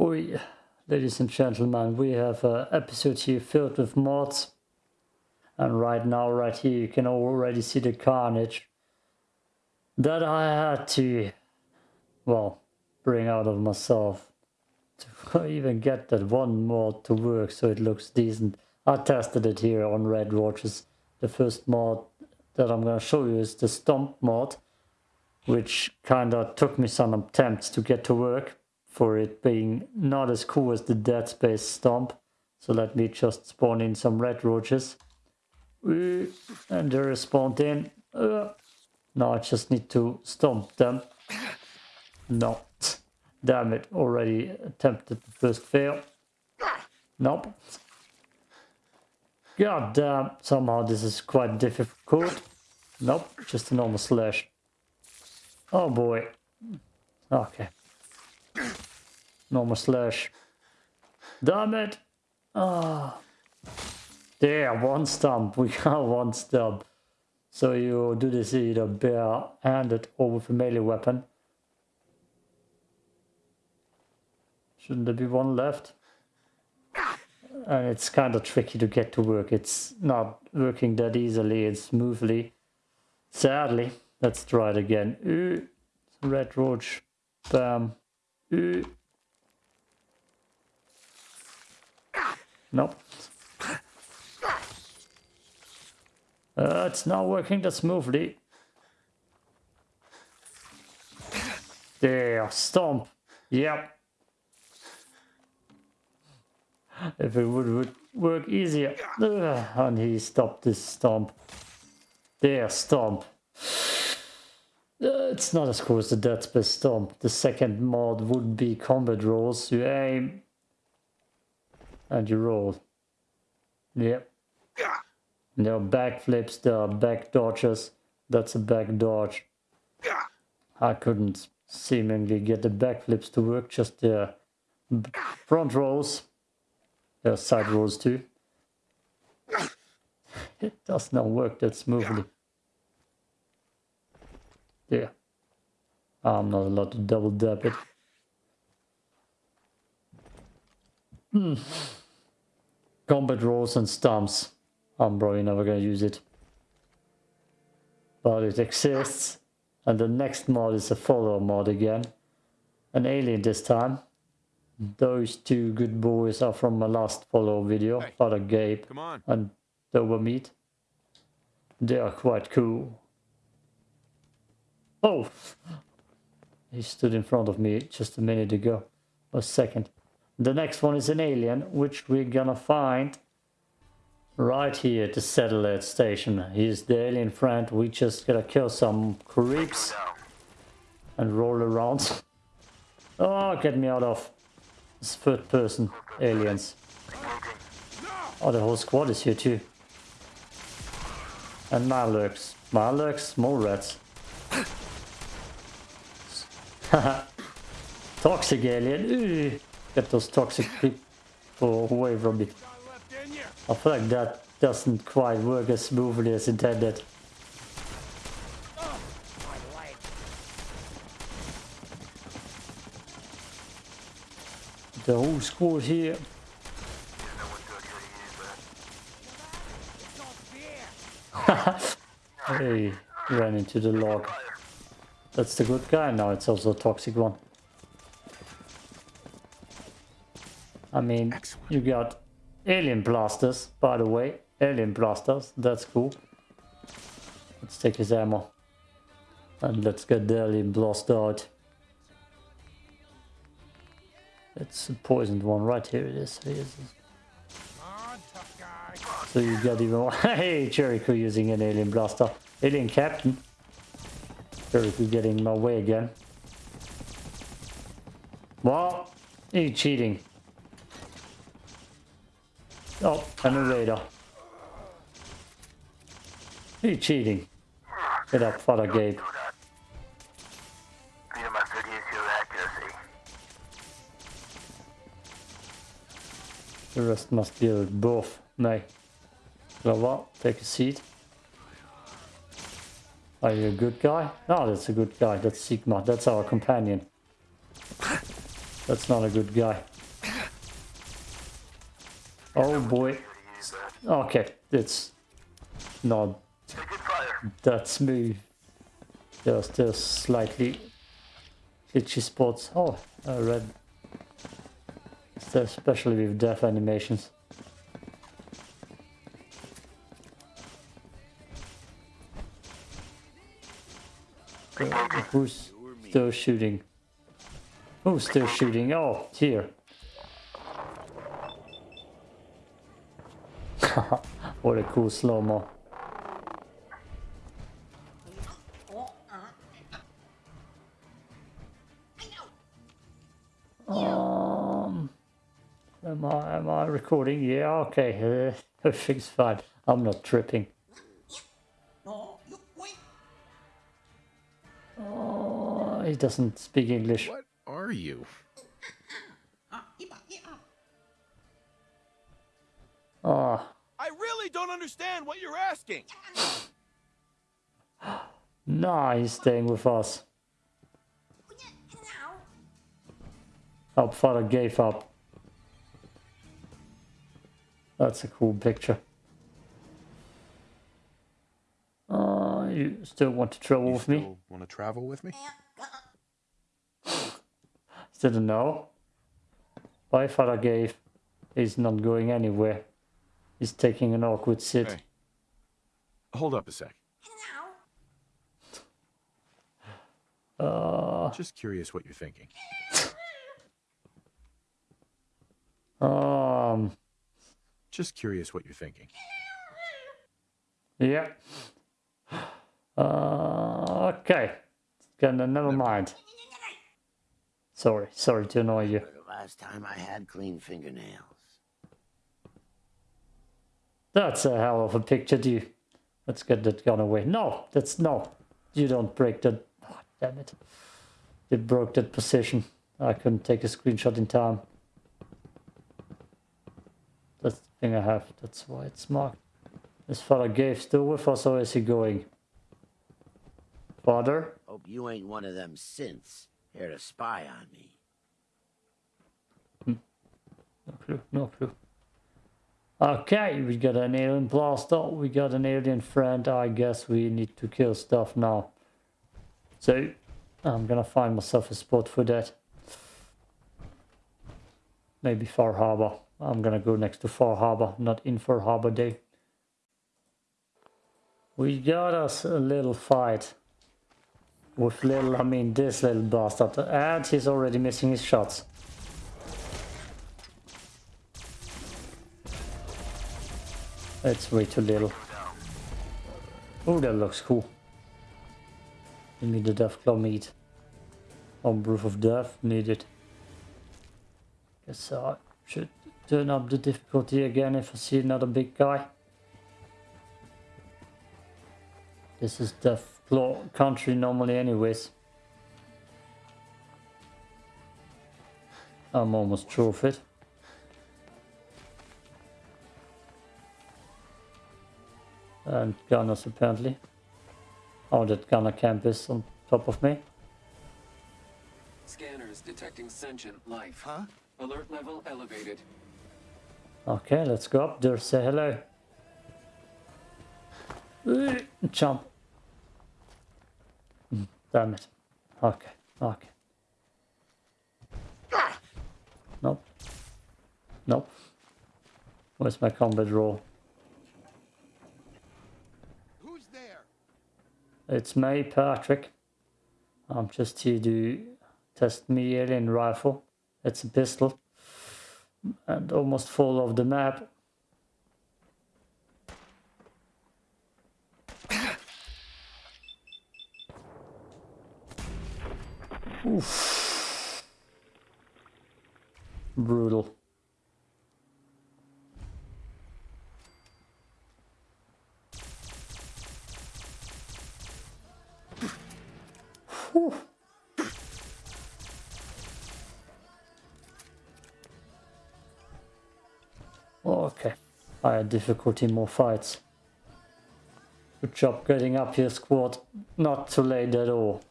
Oi, ladies and gentlemen, we have an episode here filled with mods. And right now, right here, you can already see the carnage that I had to, well, bring out of myself to even get that one mod to work so it looks decent. I tested it here on Red Roaches. The first mod that I'm going to show you is the Stomp mod, which kind of took me some attempts to get to work for it being not as cool as the Dead Space Stomp. So let me just spawn in some Red Roaches. And they're spawned in. Uh, now I just need to stomp them. No. Damn it, already attempted the first fail. Nope. God damn, somehow this is quite difficult. Nope, just a normal slash. Oh boy. Okay. Normal slash. Damn it! Ah. There, one stump. We got one stump. So you do this either bare-handed or with a melee weapon. Shouldn't there be one left? And it's kind of tricky to get to work. It's not working that easily and smoothly. Sadly, let's try it again. Ooh, red roach. Bam. Ooh. Nope. Uh, it's not working that smoothly. There, stomp. Yep. If it would, would work easier. Ugh, and he stopped this stomp. There, stomp. Uh, it's not as cool as the Dead Space Stomp. The second mod would be combat rolls. You aim and you roll. Yep. There are backflips, there are back dodges. That's a back dodge. I couldn't seemingly get the backflips to work, just the front rolls. There are side rolls too. It does not work that smoothly. Yeah. I'm not allowed to double dab it. Hmm. Combat rolls and stumps. I'm probably never gonna use it. But it exists. And the next mod is a follower mod again. An alien this time. Those two good boys are from my last follow video, hey, Father Gabe and Dobermeat. They are quite cool. Oh! He stood in front of me just a minute ago. A second. The next one is an alien, which we're gonna find right here at the satellite station. He's the alien friend. We just gotta kill some creeps and roll around. Oh, get me out of this third person aliens. Oh, the whole squad is here too. And Malux. Malux, more rats. toxic alien. Ooh. Get those toxic people away from me. I feel like that doesn't quite work as smoothly as intended. The whole squad here. hey, ran into the log. That's the good guy, now it's also a toxic one. I mean, you got alien blasters, by the way. Alien blasters, that's cool. Let's take his ammo. And let's get the alien blast out. It's a poisoned one, right here it is. Here it is. So you got even more. Hey, Jericho using an alien blaster. Alien captain. Jericho getting my way again. Well, you cheating. Oh, and a radar. You cheating. Get up, Father Gabe. The rest must be both. Nee. Well, take a seat. Are you a good guy? No, that's a good guy. That's Sigma. That's our companion. That's not a good guy. Oh boy. Okay, it's not that smooth. There's still slightly itchy spots. Oh, I read. Especially with death animations. Uh, who's still shooting? Who's still shooting? Oh, here. what a cool slow-mo. Um, am I am I recording? Yeah, okay. Uh, everything's fine. I'm not tripping. Oh, he doesn't speak English. What are you? Ah, don't understand what you're asking. nah, he's staying with us. Our father gave up. That's a cool picture. Uh, you still want to travel You with me? still want to travel with me? Still no. My father gave. He's not going anywhere. He's taking an awkward sit. Hey. Hold up a sec. Uh, Just curious what you're thinking. um, Just curious what you're thinking. yeah. Uh, okay. Gonna never mind. Sorry, sorry to annoy you. The last time I had clean fingernails. That's a hell of a picture, dude. Let's get that gun away. No, that's no. You don't break that. Oh, damn it. You broke that position. I couldn't take a screenshot in time. That's the thing I have. That's why it's marked. Is Father Gabe still with us or is he going? Father? Hope you ain't one of them synths here to spy on me. Hmm. No clue, no clue. Okay, we got an alien blaster, we got an alien friend, I guess we need to kill stuff now. So, I'm gonna find myself a spot for that. Maybe Far Harbor. I'm gonna go next to Far Harbor, not in Far Harbor Day. We got us a little fight. With little, I mean this little bastard. And he's already missing his shots. That's way too little. Oh, that looks cool. Give me the Deathclaw meat. On proof of death needed. Guess I should turn up the difficulty again if I see another big guy. This is Deathclaw country normally anyways. I'm almost sure of it. And gunners apparently. Oh, that gunner camp is on top of me. Scanners detecting sentient life. Huh? Alert level elevated. Okay, let's go up there, say hello. Jump. Damn it. Okay, okay. Ah! Nope. Nope. Where's my combat roll? Who's there? It's me, Patrick. I'm just here to test me alien rifle. It's a pistol. And almost full of the map. Oof. Brutal. Whew. Okay. Higher difficulty, more fights. Good job getting up here, squad. Not too late at all.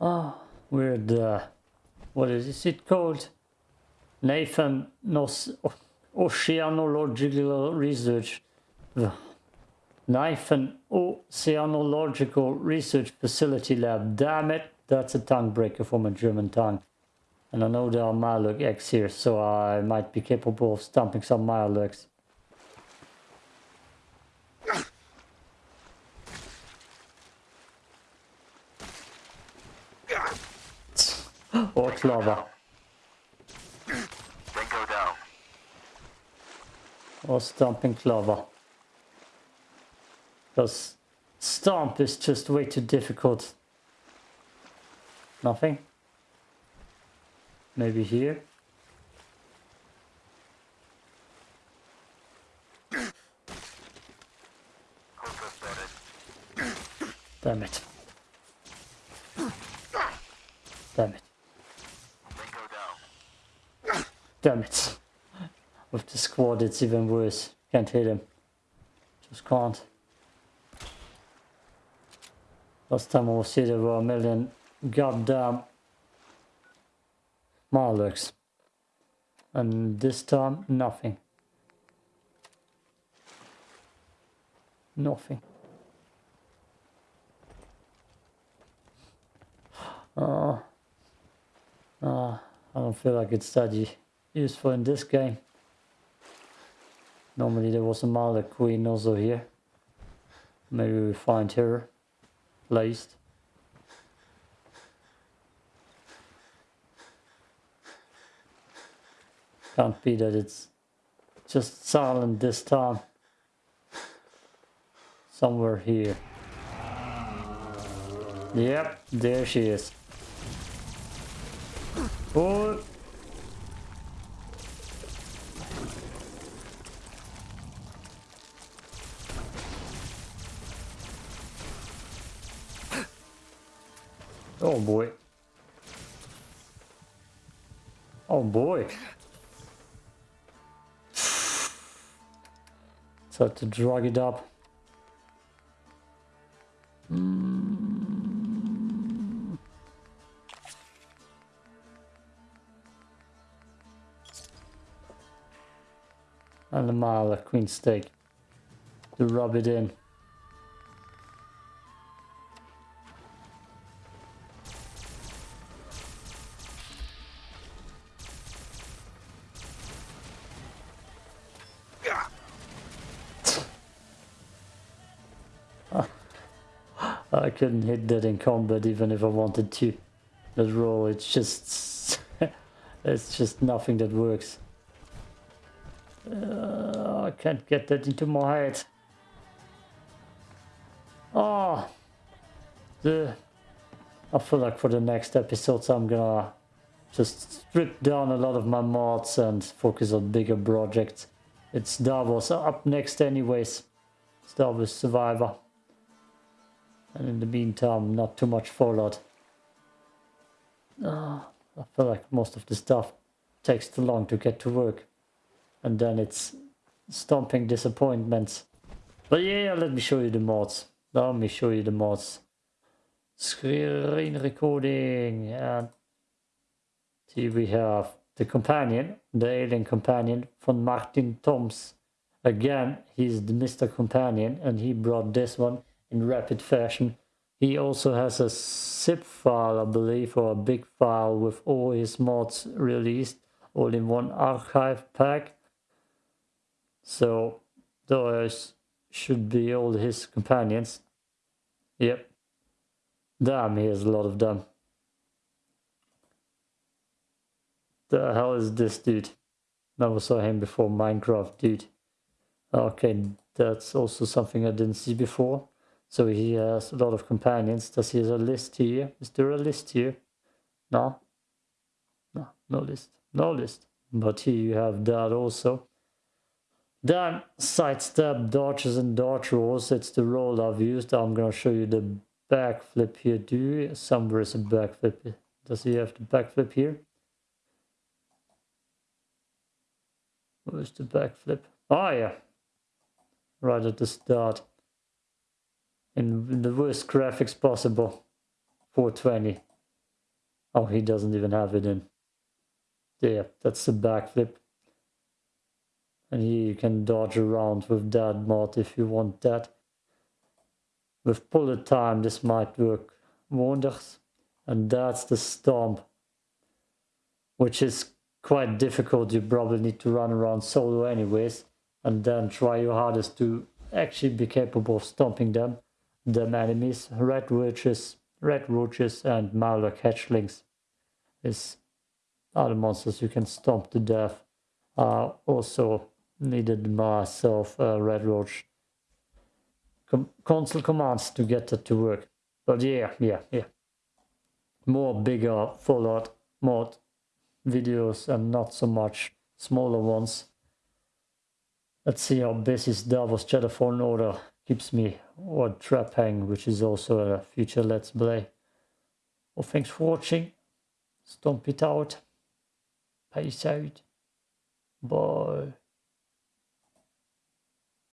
Ah, with uh, what is it called? Nathan Nos Oceanological Research. Nathan Oceanological Research Facility Lab. Damn it, that's a tongue breaker for my German tongue. And I know there are Mirelurk eggs here, so I might be capable of stomping some Mirelurks. or oh, clover. Then go down. Oh, or stomping clover. Because stomp is just way too difficult. Nothing? Maybe here? Damn it. Damn it. Damn it. With the squad it's even worse. Can't hit him. Just can't. Last time I was here there were a million goddamn Mirelurks. And this time nothing. Nothing. Oh. Ah, I don't feel like it's that useful in this game. Normally there was a Mother Queen also here. Maybe we find her placed. Can't be that it's just silent this time. Somewhere here. Yep, there she is. Oh. Oh boy. Oh boy. So to drag it up. and a mile of queen steak to rub it in. Couldn't hit that in combat even if I wanted to. That roll, it's just... it's just nothing that works. Uh, I can't get that into my head. Oh, the. I feel like for the next episodes I'm gonna just strip down a lot of my mods and focus on bigger projects. It's Star up next anyways. Star Survivor. And in the meantime, not too much Fallout. Ah, I feel like most of the stuff takes too long to get to work and then it's stomping disappointments. But yeah, let me show you the mods. Let me show you the mods. Screen recording and here we have the companion, the alien companion from Martin Toms. Again, he's the Mr. Companion and he brought this one in rapid fashion. He also has a zip file, I believe, or a big file with all his mods released, all in one archive pack. So those should be all his companions. Yep. Damn, he has a lot of them. The hell is this dude? Never saw him before Minecraft, dude. Okay, that's also something I didn't see before. So he has a lot of companions. Does he have a list here? Is there a list here? No. No, no list. No list. But here you have that also. Then sidestep dodges and dodge rolls. It's the roll I've used. I'm gonna show you the backflip here. Do you? Somewhere is a backflip. Does he have the backflip here? Where's the backflip? Oh yeah. Right at the start. In the worst graphics possible. 420. Oh, he doesn't even have it in. Yeah, that's the backflip. And here you can dodge around with that mod if you want that. With bullet time, this might work wonders. And that's the stomp, which is quite difficult. You probably need to run around solo anyways, and then try your hardest to actually be capable of stomping them, them enemies. Red roaches, red roaches, and Mauler hatchlings is other monsters you can stomp to death. Uh, also needed myself a red roach com console commands to get that to work. But yeah, yeah, yeah. More bigger Fallout mod videos and not so much smaller ones. Let's see how busy Davos Shadow Fallen Order keeps me or Trap Hang, which is also a future Let's Play. Well, thanks for watching. Stomp it out. Peace out. Bye.